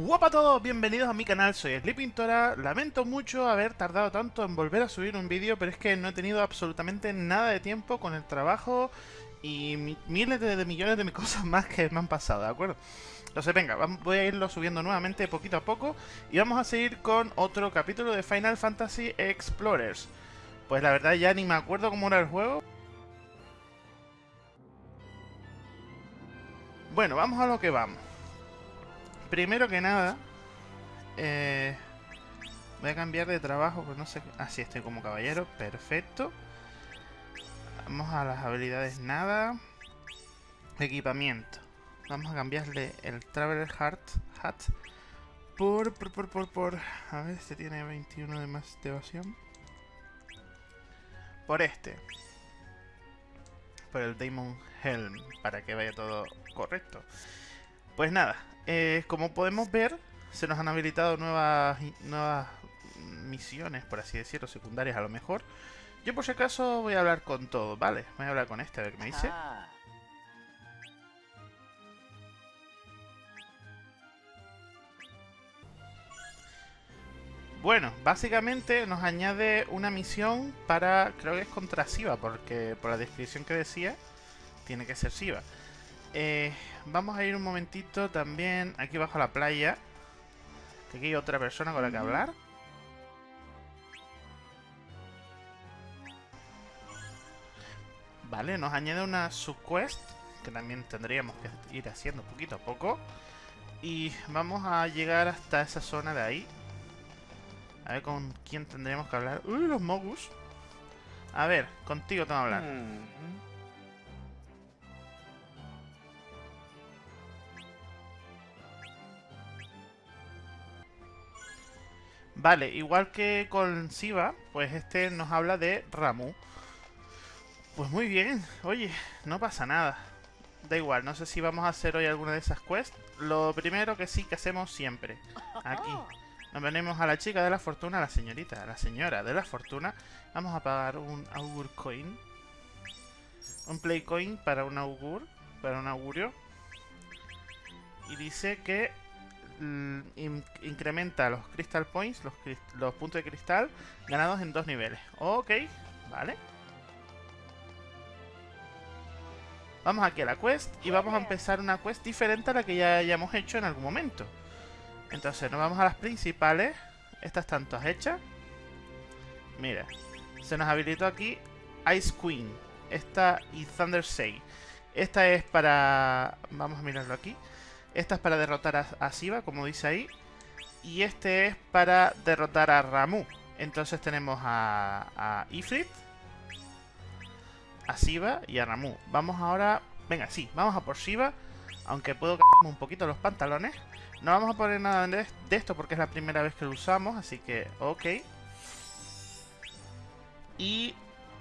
Hola a todos, bienvenidos a mi canal, soy Sleepintora. Lamento mucho haber tardado tanto en volver a subir un vídeo, pero es que no he tenido absolutamente nada de tiempo con el trabajo y miles de, millones de cosas más que me han pasado, ¿de acuerdo? Entonces venga, voy a irlo subiendo nuevamente poquito a poco y vamos a seguir con otro capítulo de Final Fantasy Explorers. Pues la verdad ya ni me acuerdo cómo era el juego. Bueno, vamos a lo que vamos. Primero que nada, eh, voy a cambiar de trabajo, pues no sé... Así ah, estoy como caballero, perfecto. Vamos a las habilidades nada. Equipamiento. Vamos a cambiarle el Traveler Heart Hat por, por, por, por, por... A ver, este tiene 21 de más de evasión. Por este. Por el Demon Helm, para que vaya todo correcto. Pues nada, eh, como podemos ver, se nos han habilitado nuevas, nuevas misiones, por así decirlo, secundarias a lo mejor. Yo por si acaso voy a hablar con todo, ¿vale? Voy a hablar con este, a ver qué me dice. Ah. Bueno, básicamente nos añade una misión para, creo que es contra Siva, porque por la descripción que decía, tiene que ser Siva. Eh, vamos a ir un momentito también aquí bajo la playa. Que aquí hay otra persona con la que hablar. Vale, nos añade una subquest. Que también tendríamos que ir haciendo poquito a poco. Y vamos a llegar hasta esa zona de ahí. A ver con quién tendríamos que hablar. ¡Uy, los Mogus! A ver, contigo tengo que hablar. Mm. Vale, igual que con Siva, pues este nos habla de Ramu. Pues muy bien, oye, no pasa nada. Da igual, no sé si vamos a hacer hoy alguna de esas quests. Lo primero que sí que hacemos siempre, aquí. Nos venimos a la chica de la fortuna, la señorita, a la señora de la fortuna. Vamos a pagar un augur coin. Un play coin para un augur, para un augurio. Y dice que incrementa los Crystal Points, los, puntos de cristal, ganados en dos niveles. Ok, vale. Vamos aquí a la quest y vamos a empezar una quest diferente a la que ya hayamos hecho en algún momento. Entonces nos vamos a las principales. Estas están todas hechas. Mira, se nos habilitó aquí Ice Queen. Esta y Thunder Say. Esta es para... Vamos a mirarlo aquí. Esta es para derrotar a, Siva, como dice ahí. Y este es para derrotar a Ramu. Entonces tenemos a, Ifrit, a Siva y a Ramu. Vamos ahora... Venga, sí, vamos a por Siva. Aunque puedo cambiarme un poquito los pantalones. No vamos a poner nada de esto porque es la primera vez que lo usamos. Así que, ok. Y...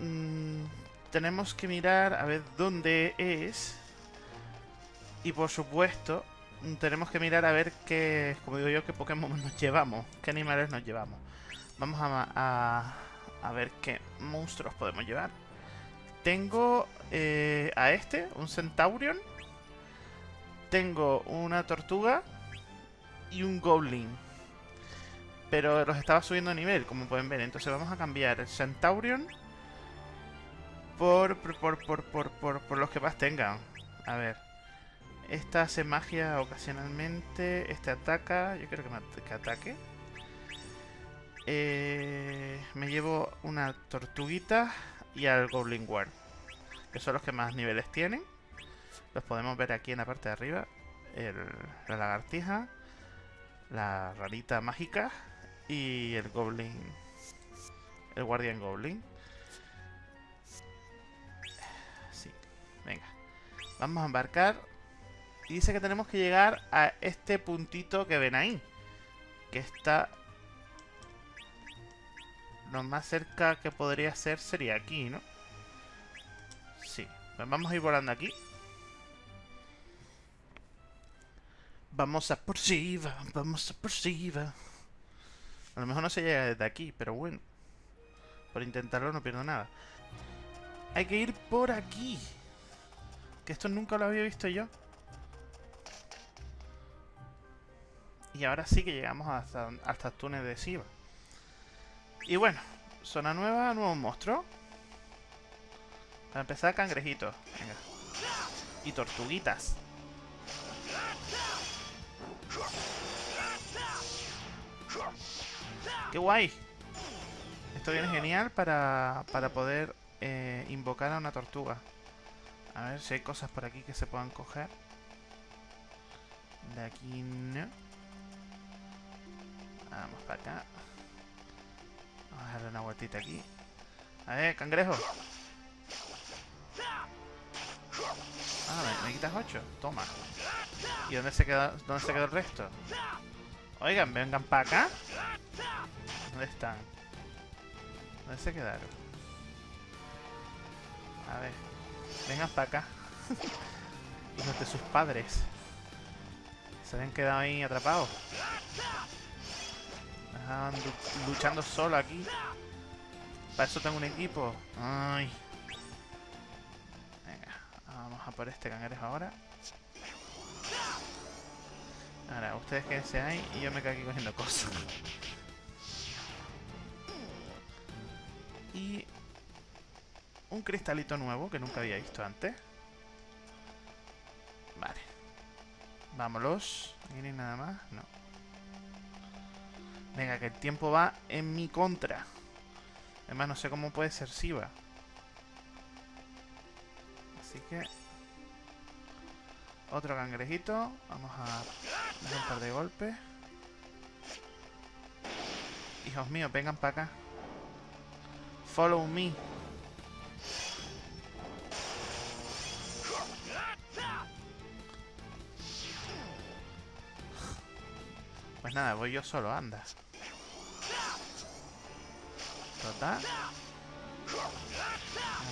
Mmm, tenemos que mirar a ver dónde es. Y por supuesto, tenemos que mirar a ver qué, como digo yo, qué Pokémon nos llevamos, qué animales nos llevamos. Vamos a, a, ver qué monstruos podemos llevar. Tengo eh, a este, un Centaurion. Tengo una tortuga y un Goblin. Pero los estaba subiendo a nivel, como pueden ver. Entonces vamos a cambiar el Centaurion por, por, por, por, por, por los que más tengan. A ver. Esta hace magia ocasionalmente. Este ataca. Yo creo que, me, que ataque. Eh, me llevo una tortuguita y al Goblin Guard. Que son los que más niveles tienen. Los podemos ver aquí en la parte de arriba. la lagartija. La rarita mágica. Y el Goblin. El Guardian Goblin. Sí. Venga. Vamos a embarcar y dice que tenemos que llegar a este puntito que ven ahí. Que está... Lo más cerca que podría ser sería aquí, ¿no? Sí. Pues vamos a ir volando aquí. Vamos a por Shiva, vamos a por Shiva. A lo mejor no se llega desde aquí, pero bueno. Por intentarlo no pierdo nada. Hay que ir por aquí. Que esto nunca lo había visto yo. Y ahora sí que llegamos hasta, hasta de Siva. Y bueno, zona nueva, nuevo monstruo. Para empezar, cangrejitos. Venga. Y tortuguitas. ¡Qué guay! Esto viene genial para, para poder eh, invocar a una tortuga. A ver si hay cosas por aquí que se puedan coger. De aquí no. Vamos para acá. Vamos a darle una vueltita aquí. A ver, cangrejo. Ah, me, quitas 8. Toma. ¿Y dónde se, queda, dónde se quedó el resto? Oigan, vengan para acá. ¿Dónde están? ¿Dónde se quedaron? A ver. Vengan para acá. Hijos de sus padres. Se habían quedado ahí atrapados. Estaban luchando solo aquí. Para eso tengo un equipo. Ay. Venga, vamos a por este cangrejo ahora. Ahora, ustedes quédense ahí y yo me quedo aquí cogiendo cosas. Y un cristalito nuevo que nunca había visto antes. Vale. Vámonos. ¿Aquí no nada más? No. Venga, que el tiempo va en mi contra. Además, no sé cómo puede ser Siva. Así que... Otro cangrejito. Vamos a dar un par de golpes. Hijos míos, vengan para acá. Follow me. Pues nada, voy yo solo, anda. Total.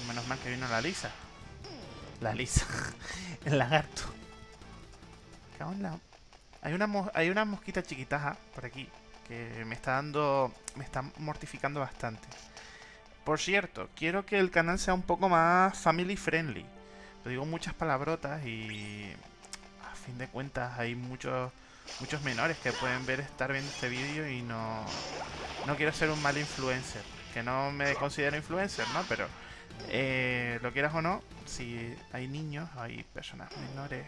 Menos mal que vino la lisa. La lisa. El lagarto. Hay una, hay una mosquita chiquitaja por aquí que me está dando... Me está mortificando bastante. Por cierto, quiero que el canal sea un poco más family friendly. Lo digo muchas palabrotas y... A fin de cuentas hay muchos muchos menores que pueden ver estar viendo este vídeo y no... No quiero ser un mal influencer. Que no me considero influencer, ¿no? Pero... Eh, lo quieras o no, si hay niños, hay personas menores...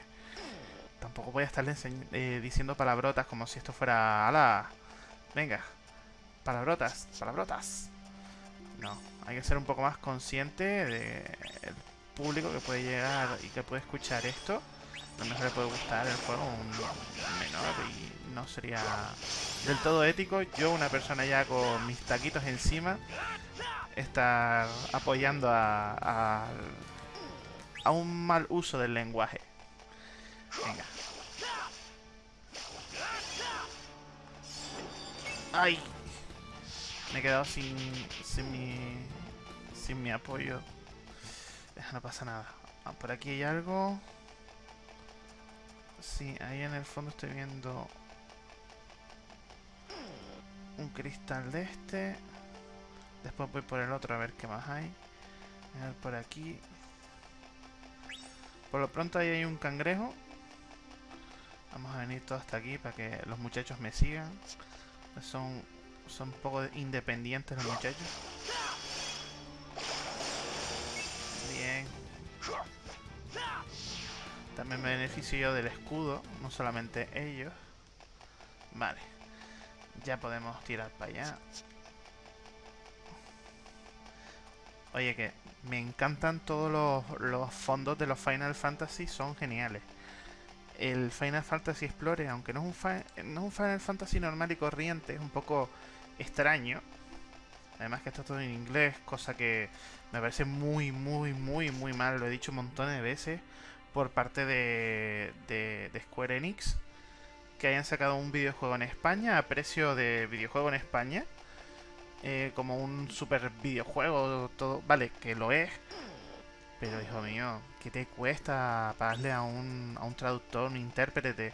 Tampoco voy a estarle eh, diciendo palabrotas como si esto fuera... ¡Hala! Venga. Palabrotas, palabrotas. No, hay que ser un poco más consciente del público que puede llegar y que puede escuchar esto. A lo mejor le puede gustar el juego un menor y no sería del todo ético. Yo, una persona ya con mis taquitos encima, estar apoyando a, a, a un mal uso del lenguaje. Venga. ¡Ay! Me he quedado sin, sin mi... Sin mi apoyo. No pasa nada. Ah, por aquí hay algo. Sí, ahí en el fondo estoy viendo... Un cristal de este. Después voy por el otro a ver qué más hay. A por aquí. Por lo pronto ahí hay un cangrejo. Vamos a venir todo hasta aquí para que los muchachos me sigan. Son son un poco independientes los muchachos. Bien. También me beneficio yo del escudo, no solamente ellos. Vale. Ya podemos tirar para allá. Oye, que me encantan todos los, fondos de los Final Fantasy, son geniales el Final Fantasy Explorer, aunque no es, un no es un Final Fantasy normal y corriente, es un poco extraño. Además que está todo en inglés, cosa que me parece muy, muy, muy, muy mal. Lo he dicho un montón de veces por parte de, de, Square Enix. Que hayan sacado un videojuego en España a precio de videojuego en España. Eh, como un super videojuego, todo. Vale, que lo es. Pero hijo mío, ¿qué te cuesta pagarle a un, a un traductor, un intérprete?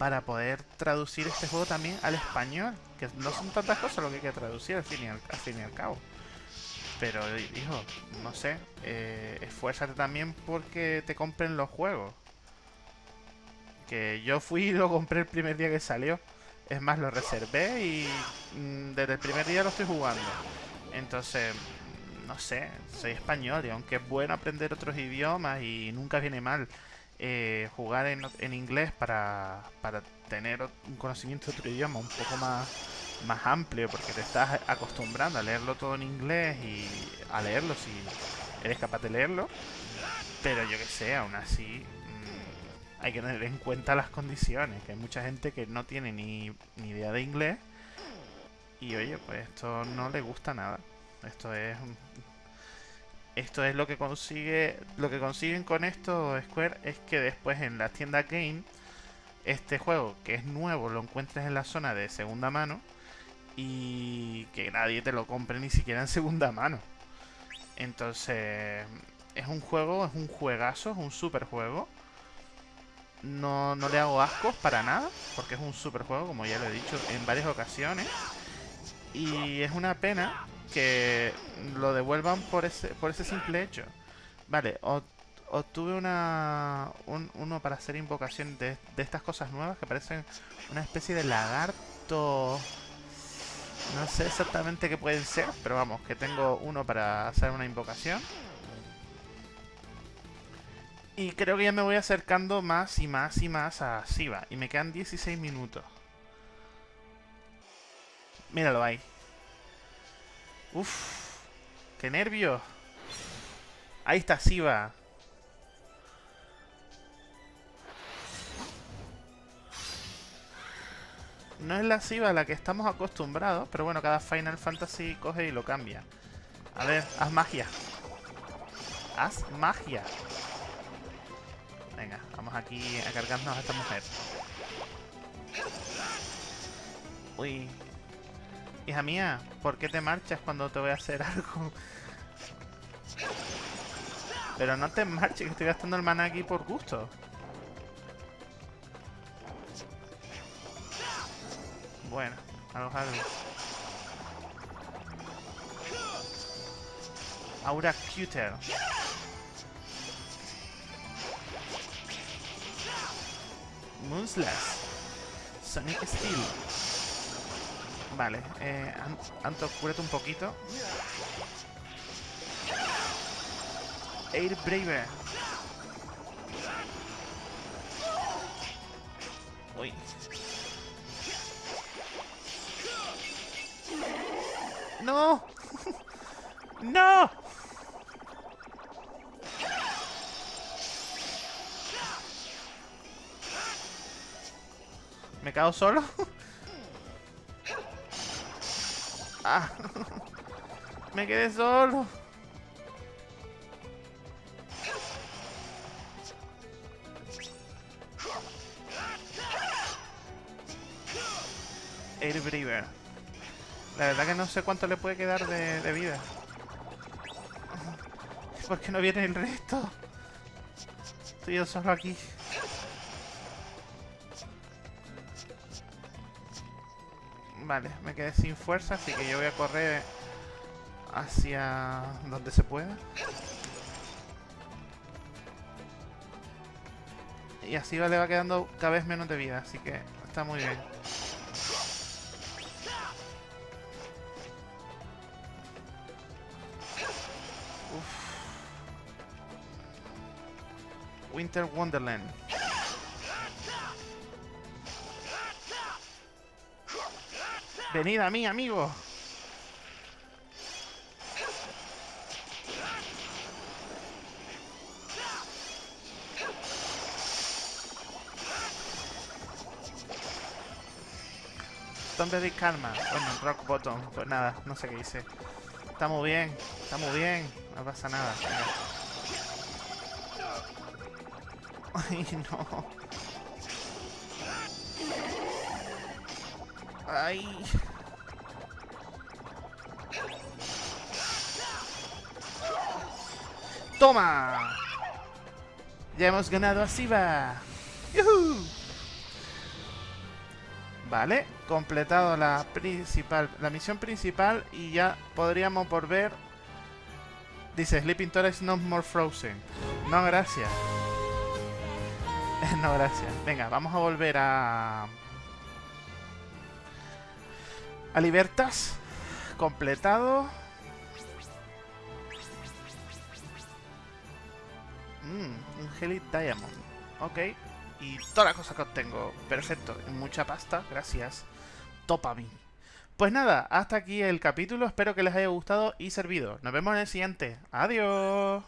para poder traducir este juego también al español. Que no son tantas cosas lo que hay que traducir al, fin y al cabo. Pero, hijo, no sé, eh, esfuérzate también porque te compren los juegos. porque yo fui y lo compré el primer día que salió. Es más, lo reservé y mm, desde el primer día lo estoy jugando. Entonces, no sé, soy español y aunque es bueno aprender otros idiomas y nunca viene mal eh, jugar en, en inglés para, para, tener un conocimiento de otro idioma un poco más, más amplio porque te estás acostumbrando a leerlo todo en inglés y a leerlo si eres capaz de leerlo. Pero yo que sé, aún así mmm, hay que tener en cuenta las condiciones, que hay mucha gente que no tiene ni, ni idea de inglés y oye, pues esto no le gusta nada. Esto es esto es lo que consigue lo que consiguen con esto Square es que después en la tienda Game este juego que es nuevo lo encuentres en la zona de segunda mano y que nadie te lo compre ni siquiera en segunda mano. Entonces, es un juego, es un juegazo, es un super juego. No, no le hago ascos para nada, porque es un super juego, como ya lo he dicho en varias ocasiones. Y es una pena que lo devuelvan por ese, por ese simple hecho. Vale, obtuve una, uno para hacer invocación de, de estas cosas nuevas que parecen una especie de lagarto... No sé exactamente qué pueden ser, pero vamos, que tengo uno para hacer una invocación. Y creo que ya me voy acercando más y más y más a Siva. Y me quedan 16 minutos. Míralo ahí. Uf, qué nervio. Ahí está Siva. No es la Siva a la que estamos acostumbrados, pero bueno, cada Final Fantasy coge y lo cambia. A ver, haz magia. Haz magia. Venga, vamos aquí a cargarnos a esta mujer. Uy, Hija mía, ¿por qué te marchas cuando te voy a hacer algo? Pero no te marches, que estoy gastando el mana aquí por gusto. Bueno, algo. Aura Cuter. Moonslash. Sonic Steel. Vale, eh, Anto, cúrate un poquito. Air Braver. Uy. ¡No! ¡No! ¿Me cago solo? Ah. Me quedé solo. Air La verdad que no sé cuánto le puede quedar de, vida. ¿Por qué no viene el resto? Estoy yo solo aquí. Vale, me quedé sin fuerza, así que yo voy a correr hacia donde se pueda. Y así le va quedando cada vez menos de vida, así que está muy bien. Winter Wonderland. Venid a mí, amigo. ¿Dónde de calma? Bueno, rock bottom. Pues nada, no sé qué hice. Está muy bien, está muy bien. No pasa nada. Ay, no. Ay. ¡Toma! Ya hemos ganado a Siva. Vale, completado la principal, la misión principal y ya podríamos volver. Dice Sleeping Torres no more frozen. No, gracias. no, gracias. Venga, vamos a volver a... A Libertas. Completado. Mmm, un Heli Diamond. Ok. Y todas las cosas que obtengo. Perfecto. Mucha pasta. Gracias. Topa mí. Pues nada, hasta aquí el capítulo. Espero que les haya gustado y servido. Nos vemos en el siguiente. Adiós.